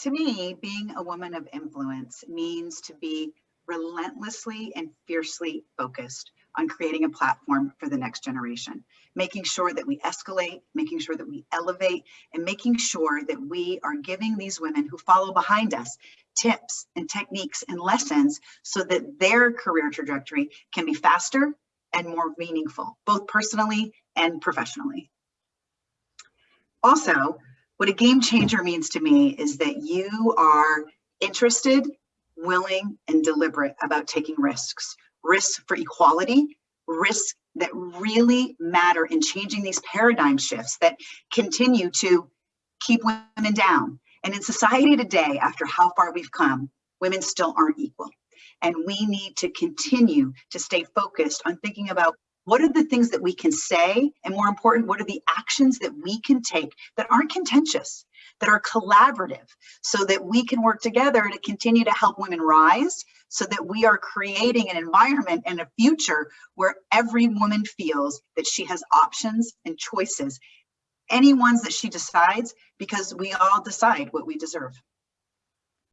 To me, being a woman of influence means to be relentlessly and fiercely focused on creating a platform for the next generation, making sure that we escalate, making sure that we elevate, and making sure that we are giving these women who follow behind us tips and techniques and lessons so that their career trajectory can be faster and more meaningful, both personally and professionally. Also, what a game changer means to me is that you are interested, willing, and deliberate about taking risks. Risks for equality, risks that really matter in changing these paradigm shifts that continue to keep women down. And in society today, after how far we've come, women still aren't equal. And we need to continue to stay focused on thinking about what are the things that we can say? And more important, what are the actions that we can take that aren't contentious, that are collaborative, so that we can work together to continue to help women rise, so that we are creating an environment and a future where every woman feels that she has options and choices, any ones that she decides, because we all decide what we deserve.